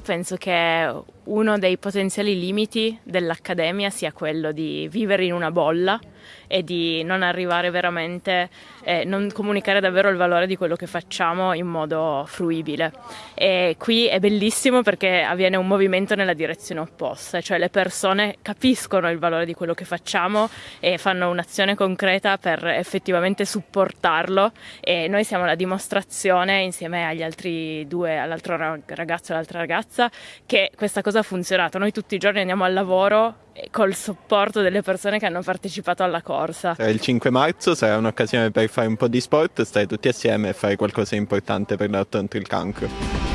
penso che uno dei potenziali limiti dell'accademia sia quello di vivere in una bolla e di non arrivare veramente, eh, non comunicare davvero il valore di quello che facciamo in modo fruibile. E qui è bellissimo perché avviene un movimento nella direzione opposta, cioè le persone capiscono il valore di quello che facciamo e fanno un'azione concreta per effettivamente supportarlo e noi siamo la dimostrazione insieme agli altri due, all'altro ragazzo e all'altra ragazza, che questa cosa ha funzionato. Noi tutti i giorni andiamo al lavoro col supporto delle persone che hanno partecipato alla corsa. Il 5 marzo sarà un'occasione per fare un po' di sport, stare tutti assieme e fare qualcosa di importante per la lotta contro il cancro.